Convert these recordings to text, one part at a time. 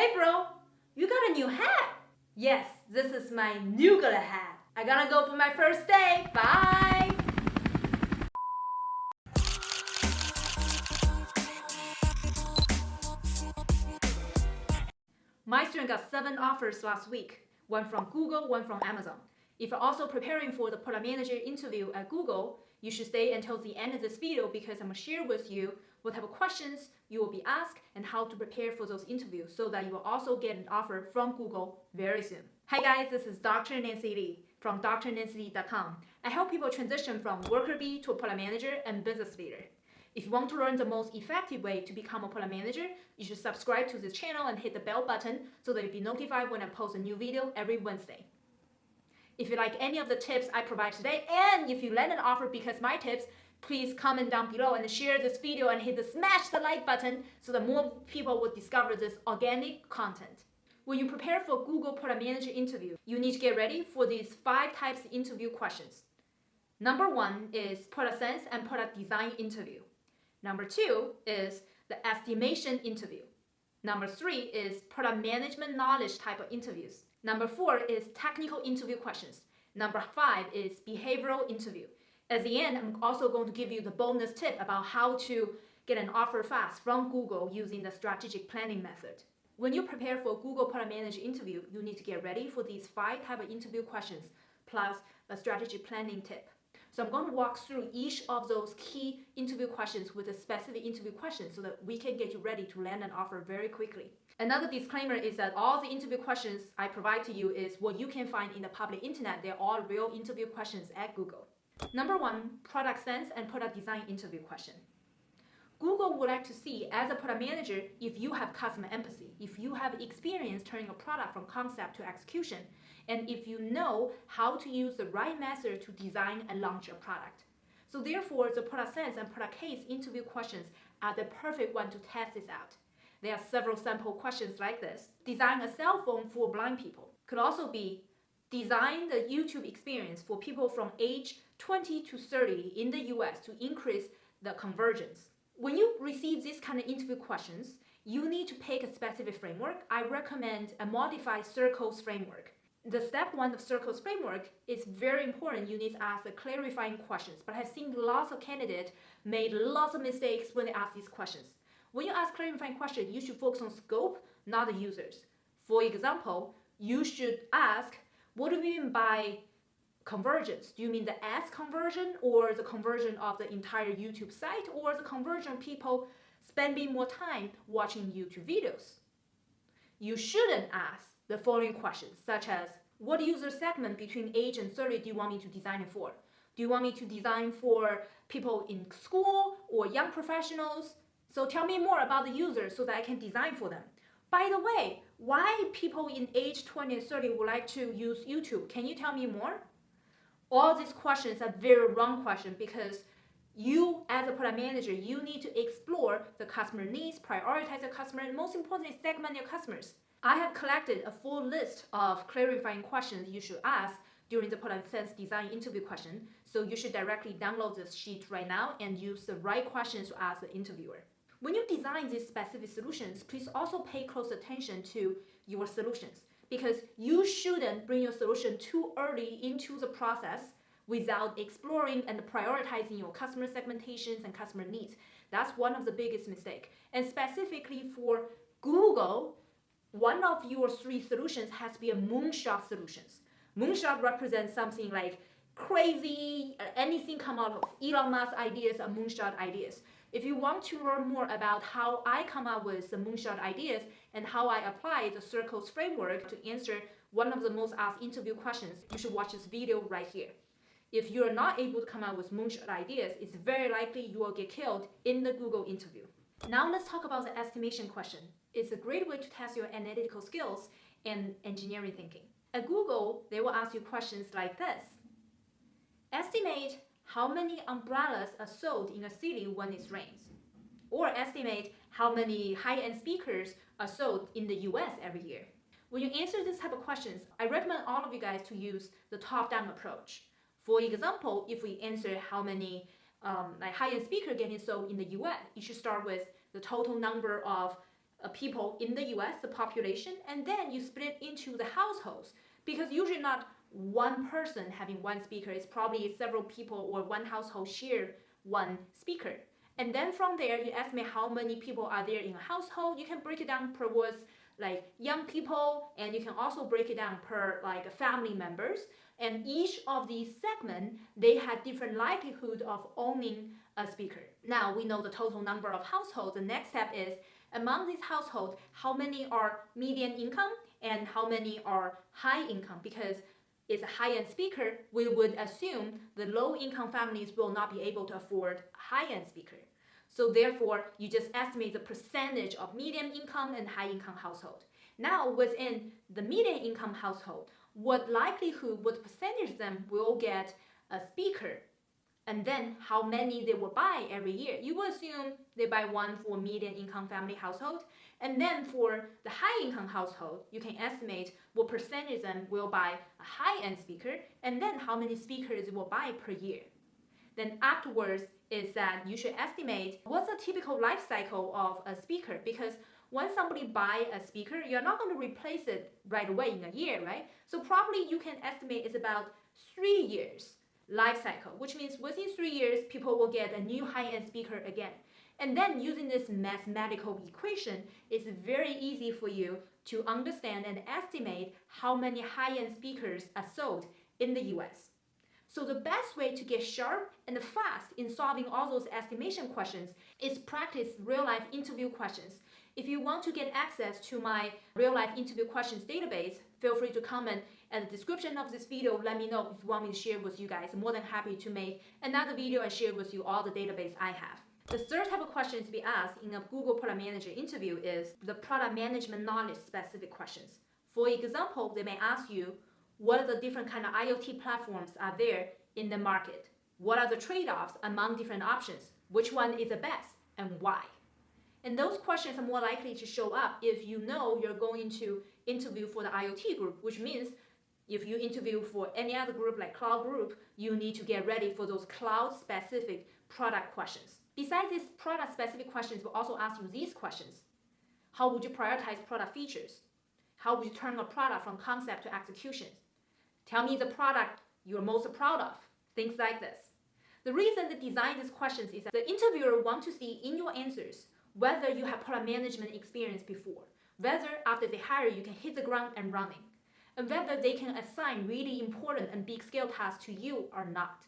Hey bro, you got a new hat? Yes, this is my Noogler hat. I gotta go for my first day. Bye! My student got seven offers last week, one from Google, one from Amazon. If you're also preparing for the product manager interview at Google, you should stay until the end of this video because I'm gonna share with you what type of questions you will be asked and how to prepare for those interviews so that you will also get an offer from Google very soon. Hi guys, this is Dr. Nancy Li from drnancyli.com. I help people transition from worker bee to a product manager and business leader. If you want to learn the most effective way to become a product manager, you should subscribe to this channel and hit the bell button so that you'll be notified when I post a new video every Wednesday. If you like any of the tips I provide today, and if you land an offer because my tips, please comment down below and share this video and hit the smash the like button so that more people will discover this organic content. When you prepare for Google Product Manager interview, you need to get ready for these five types of interview questions. Number one is product sense and product design interview. Number two is the estimation interview. Number three is product management knowledge type of interviews. Number four is technical interview questions. Number five is behavioral interview. At the end, I'm also going to give you the bonus tip about how to get an offer fast from Google using the strategic planning method. When you prepare for Google Product Manager interview, you need to get ready for these five type of interview questions plus a strategic planning tip. So I'm going to walk through each of those key interview questions with a specific interview question so that we can get you ready to land an offer very quickly. Another disclaimer is that all the interview questions I provide to you is what you can find in the public internet. They're all real interview questions at Google. Number one, product sense and product design interview question. Google would like to see as a product manager if you have customer empathy, if you have experience turning a product from concept to execution, and if you know how to use the right method to design and launch a product. So therefore, the product sense and product case interview questions are the perfect one to test this out. There are several sample questions like this. Design a cell phone for blind people. Could also be design the YouTube experience for people from age 20 to 30 in the US to increase the conversion. When you receive these kind of interview questions, you need to pick a specific framework. I recommend a modified circles framework. The step one of circles framework is very important. You need to ask the clarifying questions. But I've seen lots of candidates made lots of mistakes when they ask these questions. When you ask clarifying questions, you should focus on scope, not the users. For example, you should ask, what do you mean by conversion? Do you mean the ads conversion or the conversion of the entire YouTube site or the conversion of people spending more time watching YouTube videos? You shouldn't ask the following questions such as what user segment between age and 30 do you want me to design it for? Do you want me to design for people in school or young professionals? So tell me more about the users so that I can design for them. By the way, why people in age 20 and 30 would like to use YouTube? Can you tell me more? all these questions are very wrong questions because you as a product manager, you need to explore the customer needs, prioritize the customer, and most importantly, segment your customers. I have collected a full list of clarifying questions you should ask during the product sense design interview question. So you should directly download this sheet right now and use the right questions to ask the interviewer. When you design these specific solutions, please also pay close attention to your solutions because you shouldn't bring your solution too early into the process without exploring and prioritizing your customer segmentations and customer needs. That's one of the biggest mistake. And specifically for Google, one of your three solutions has to be a moonshot solutions. Moonshot represents something like crazy, uh, anything come out of Elon Musk ideas or moonshot ideas. If you want to learn more about how I come up with the moonshot ideas and how I apply the circles framework to answer one of the most asked interview questions, you should watch this video right here. If you're not able to come up with moonshot ideas, it's very likely you will get killed in the Google interview. Now let's talk about the estimation question. It's a great way to test your analytical skills and engineering thinking. At Google, they will ask you questions like this. Estimate how many umbrellas are sold in a city when it rains, or estimate how many high-end speakers are sold in the US every year. When you answer this type of questions, I recommend all of you guys to use the top-down approach. For example, if we answer how many um, like high-end speaker getting sold in the US, you should start with the total number of uh, people in the US, the population, and then you split it into the households because usually not one person having one speaker. It's probably several people or one household share one speaker. And then from there, you estimate how many people are there in a household. You can break it down per was like young people, and you can also break it down per like family members. And each of these segments, they had different likelihood of owning a speaker. Now we know the total number of households. The next step is among these households, how many are median income and how many are high income? Because it's a high-end speaker, we would assume the low-income families will not be able to afford high-end speaker. So therefore, you just estimate the percentage of medium income and high income household. Now within the median income household, what likelihood, what percentage of them will get a speaker and then how many they will buy every year. You will assume they buy one for median income family household. And then for the high income household, you can estimate what percentage of them will buy a high end speaker and then how many speakers will buy per year. Then afterwards is that you should estimate what's a typical life cycle of a speaker because when somebody buy a speaker, you're not going to replace it right away in a year, right? So probably you can estimate it's about three years life cycle, which means within three years, people will get a new high-end speaker again. And then using this mathematical equation, it's very easy for you to understand and estimate how many high-end speakers are sold in the US. So the best way to get sharp and fast in solving all those estimation questions is practice real-life interview questions. If you want to get access to my real-life interview questions database, feel free to comment at the description of this video. Let me know if you want me to share with you guys. I'm more than happy to make another video and share with you all the database I have. The third type of question to be asked in a Google Product Manager interview is the product management knowledge specific questions. For example, they may ask you, what are the different kind of IoT platforms are there in the market? What are the trade-offs among different options? Which one is the best and why? And those questions are more likely to show up if you know you're going to interview for the IoT group, which means if you interview for any other group like cloud group, you need to get ready for those cloud specific product questions. Besides these product specific questions, we'll also ask you these questions. How would you prioritize product features? How would you turn a product from concept to execution? Tell me the product you're most proud of. Things like this. The reason they design these questions is that the interviewer wants to see in your answers whether you have product management experience before, whether after they hire you can hit the ground and running, and whether they can assign really important and big scale tasks to you or not.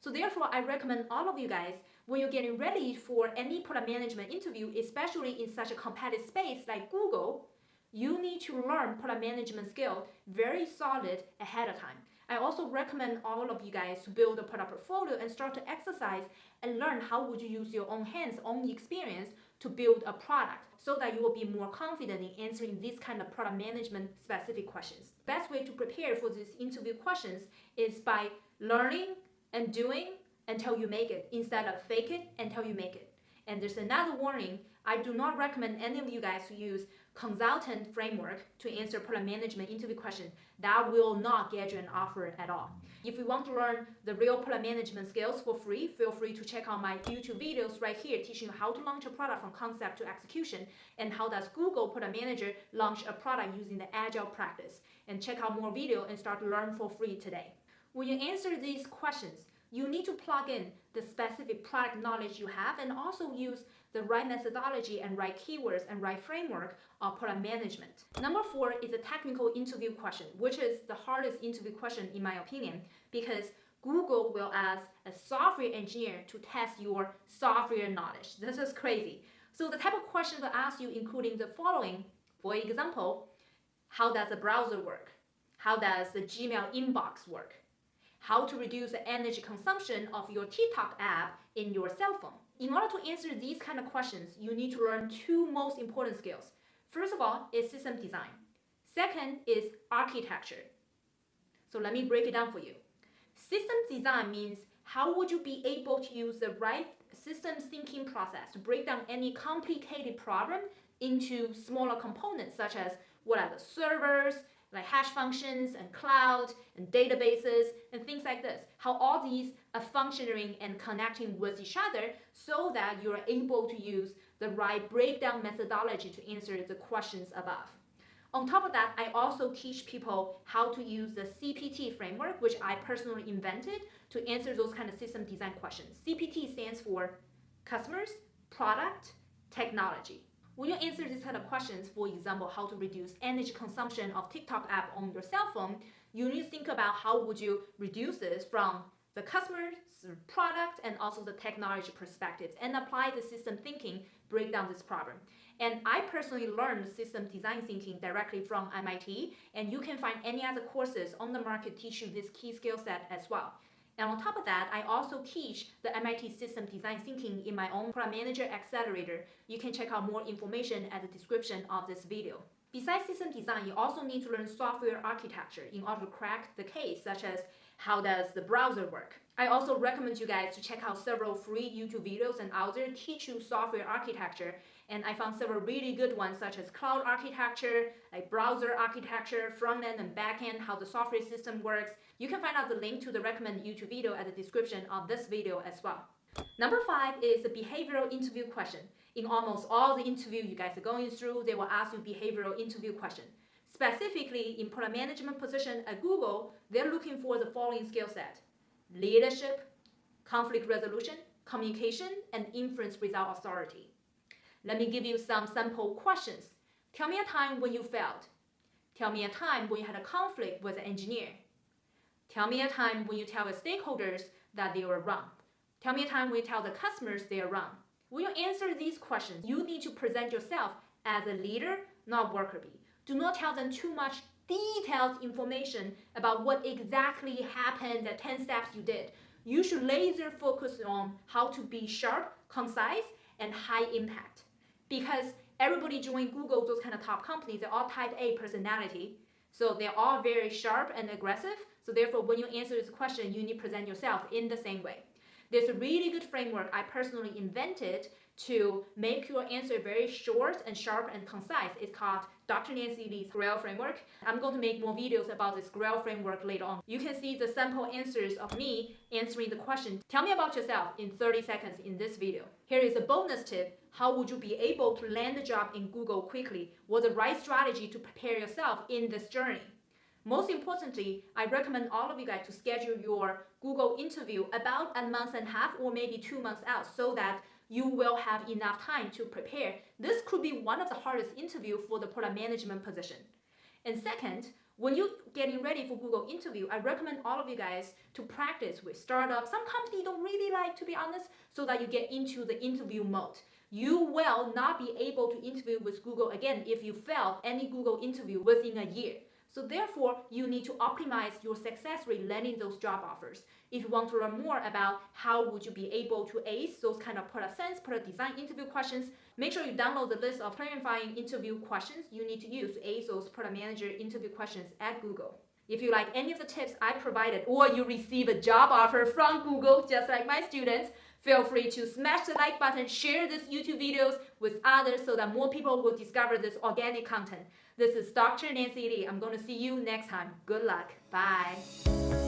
So therefore, I recommend all of you guys, when you're getting ready for any product management interview, especially in such a competitive space like Google, you need to learn product management skill very solid ahead of time. I also recommend all of you guys to build a product portfolio and start to exercise and learn how would you use your own hands, own experience to build a product so that you will be more confident in answering these kind of product management specific questions. Best way to prepare for these interview questions is by learning and doing until you make it instead of fake it until you make it. And there's another warning. I do not recommend any of you guys to use consultant framework to answer product management interview questions. That will not get you an offer at all. If you want to learn the real product management skills for free, feel free to check out my YouTube videos right here teaching you how to launch a product from concept to execution and how does Google Product Manager launch a product using the agile practice. And check out more video and start to learn for free today. When you answer these questions, you need to plug in the specific product knowledge you have and also use the right methodology and right keywords and right framework of product management. Number four is a technical interview question, which is the hardest interview question in my opinion, because Google will ask a software engineer to test your software knowledge. This is crazy. So the type of questions they ask you including the following. For example, how does the browser work? How does the Gmail inbox work? How to reduce the energy consumption of your TikTok app in your cell phone? In order to answer these kind of questions, you need to learn two most important skills. First of all is system design. Second is architecture. So let me break it down for you. System design means how would you be able to use the right systems thinking process to break down any complicated problem into smaller components such as what are the servers, like hash functions and cloud and databases and things like this. How all these Uh, functioning and connecting with each other so that you're able to use the right breakdown methodology to answer the questions above. On top of that, I also teach people how to use the CPT framework, which I personally invented to answer those kind of system design questions. CPT stands for customers, product, technology. When you answer these kind of questions, for example, how to reduce energy consumption of TikTok app on your cell phone, you need to think about how would you reduce this from the customer's product, and also the technology perspectives and apply the system thinking, break down this problem. And I personally learned system design thinking directly from MIT, and you can find any other courses on the market teach you this key skill set as well. And on top of that, I also teach the MIT System Design Thinking in my own Product Manager Accelerator. You can check out more information at the description of this video. Besides system design, you also need to learn software architecture in order to crack the case, such as how does the browser work. I also recommend you guys to check out several free YouTube videos and out there teach you software architecture. And I found several really good ones, such as cloud architecture, like browser architecture, front end and back end, how the software system works, you can find out the link to the recommended YouTube video at the description of this video as well. Number five is the behavioral interview question. In almost all the interview you guys are going through, they will ask you behavioral interview question. Specifically, in product management position at Google, they're looking for the following skill set. Leadership, conflict resolution, communication, and influence without authority. Let me give you some sample questions. Tell me a time when you failed. Tell me a time when you had a conflict with an engineer. Tell me a time when you tell the stakeholders that they were wrong. Tell me a time you tell the customers they are wrong. When you answer these questions, you need to present yourself as a leader, not worker bee. Do not tell them too much detailed information about what exactly happened, the 10 steps you did. You should laser focus on how to be sharp, concise, and high impact. Because everybody joined Google, those kind of top companies, they're all type A personality. So they're all very sharp and aggressive. So therefore, when you answer this question, you need to present yourself in the same way. There's a really good framework I personally invented to make your answer very short and sharp and concise. It's called Dr. Nancy Li's GRAIL framework. I'm going to make more videos about this GRAIL framework later on. You can see the sample answers of me answering the question. Tell me about yourself in 30 seconds in this video. Here is a bonus tip. How would you be able to land a job in Google quickly? What's the right strategy to prepare yourself in this journey? Most importantly, I recommend all of you guys to schedule your Google interview about a month and a half or maybe two months out so that you will have enough time to prepare. This could be one of the hardest interview for the product management position. And second, when you're getting ready for Google interview, I recommend all of you guys to practice with startups. Some companies don't really like, to be honest, so that you get into the interview mode. You will not be able to interview with Google again if you fail any Google interview within a year. So therefore, you need to optimize your success rate landing those job offers. If you want to learn more about how would you be able to ace those kind of product sense, product design interview questions, make sure you download the list of clarifying interview questions you need to use to ace those product manager interview questions at Google. If you like any of the tips I provided or you receive a job offer from Google just like my students, feel free to smash the like button, share this YouTube videos with others so that more people will discover this organic content. This is Dr. Nancy Li. I'm going to see you next time. Good luck. Bye.